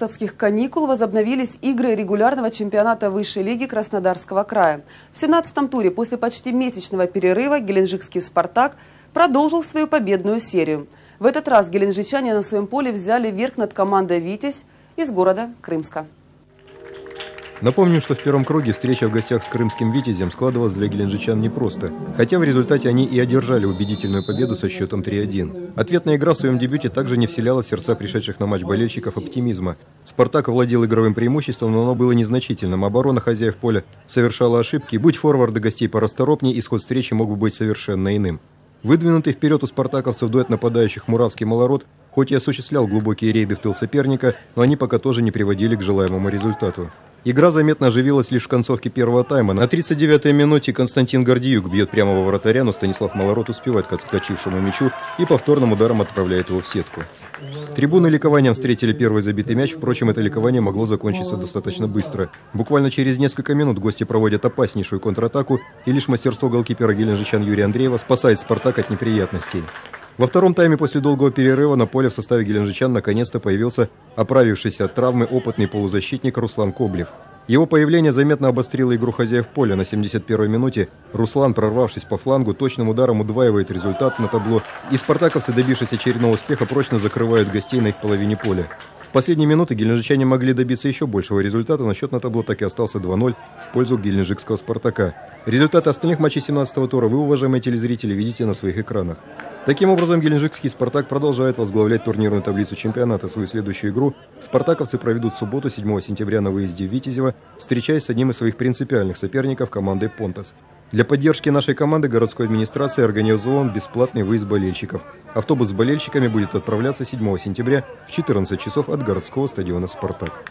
августовских каникул возобновились игры регулярного чемпионата высшей лиги Краснодарского края. В 17-м туре после почти месячного перерыва геленджикский «Спартак» продолжил свою победную серию. В этот раз геленджичане на своем поле взяли верх над командой «Витязь» из города Крымска. Напомним, что в первом круге встреча в гостях с крымским «Витязем» складывалась для геленджичан непросто, хотя в результате они и одержали убедительную победу со счетом 3-1. Ответная игра в своем дебюте также не вселяла в сердца пришедших на матч болельщиков оптимизма. «Спартак» владел игровым преимуществом, но оно было незначительным. Оборона хозяев поля совершала ошибки. Будь форварды гостей порасторопнее, исход встречи мог бы быть совершенно иным. Выдвинутый вперед у спартаковцев дуэт нападающих Муравский Малород хоть и осуществлял глубокие рейды в тыл соперника, но они пока тоже не приводили к желаемому результату. Игра заметно оживилась лишь в концовке первого тайма. На 39-й минуте Константин Гордиюк бьет прямо во вратаря, но Станислав Малород успевает к отскочившему мячу и повторным ударом отправляет его в сетку. Трибуны ликованием встретили первый забитый мяч, впрочем, это ликование могло закончиться достаточно быстро. Буквально через несколько минут гости проводят опаснейшую контратаку, и лишь мастерство голкипера геленджичан Юрия Андреева спасает «Спартак» от неприятностей. Во втором тайме после долгого перерыва на поле в составе геленджичан наконец-то появился оправившийся от травмы опытный полузащитник Руслан Коблев. Его появление заметно обострило игру хозяев поля. На 71-й минуте Руслан, прорвавшись по флангу, точным ударом удваивает результат на табло, и спартаковцы, добившись очередного успеха, прочно закрывают гостей на их половине поля. В последние минуты геленджичане могли добиться еще большего результата, но счет на табло так и остался 2-0 в пользу геленджикского «Спартака». Результаты остальных матчей 17-го тура вы, уважаемые телезрители, видите на своих экранах. Таким образом, геленджикский «Спартак» продолжает возглавлять турнирную таблицу чемпионата. Свою следующую игру спартаковцы проведут в субботу 7 сентября на выезде в Витязево, встречаясь с одним из своих принципиальных соперников командой «Понтас». Для поддержки нашей команды городской администрации организован бесплатный выезд болельщиков. Автобус с болельщиками будет отправляться 7 сентября в 14 часов от городского стадиона «Спартак».